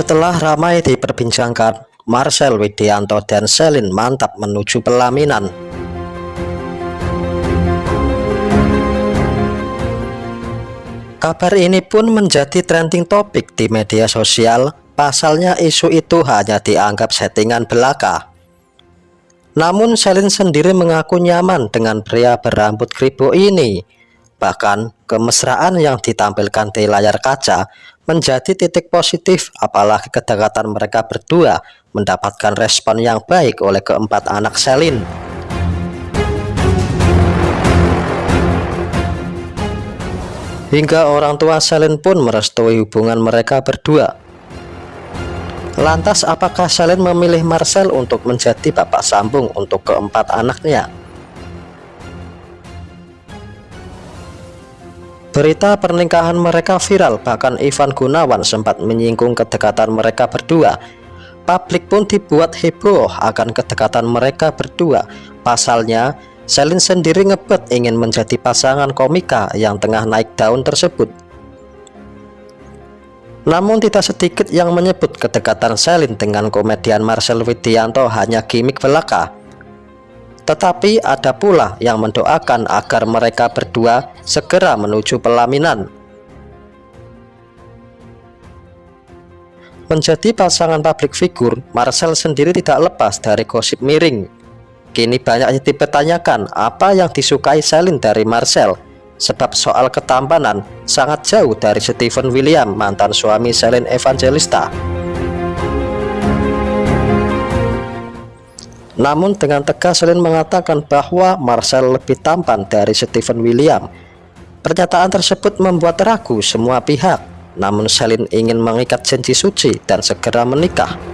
Setelah ramai diperbincangkan, Marcel Widianto dan Selin mantap menuju pelaminan. Kabar ini pun menjadi trending topik di media sosial, pasalnya isu itu hanya dianggap settingan belaka. Namun Selin sendiri mengaku nyaman dengan pria berambut kribo ini. Bahkan kemesraan yang ditampilkan di layar kaca menjadi titik positif apalagi kedekatan mereka berdua mendapatkan respon yang baik oleh keempat anak Selin. Hingga orang tua Selin pun merestui hubungan mereka berdua. Lantas apakah Selin memilih Marcel untuk menjadi bapak sambung untuk keempat anaknya? Berita pernikahan mereka viral, bahkan Ivan Gunawan sempat menyinggung kedekatan mereka berdua. Publik pun dibuat heboh akan kedekatan mereka berdua. Pasalnya, Selin sendiri ngebet ingin menjadi pasangan komika yang tengah naik daun tersebut. Namun tidak sedikit yang menyebut kedekatan Selin dengan komedian Marcel Widianto hanya gimmick belaka. Tetapi ada pula yang mendoakan agar mereka berdua segera menuju pelaminan. Menjadi pasangan publik figur, Marcel sendiri tidak lepas dari gosip miring. Kini banyak yang dipertanyakan apa yang disukai Selin dari Marcel, sebab soal ketampanan sangat jauh dari Stephen William, mantan suami Selin Evangelista. Namun dengan tegas Selin mengatakan bahwa Marcel lebih tampan dari Stephen William. Pernyataan tersebut membuat ragu semua pihak. Namun Selin ingin mengikat janji suci dan segera menikah.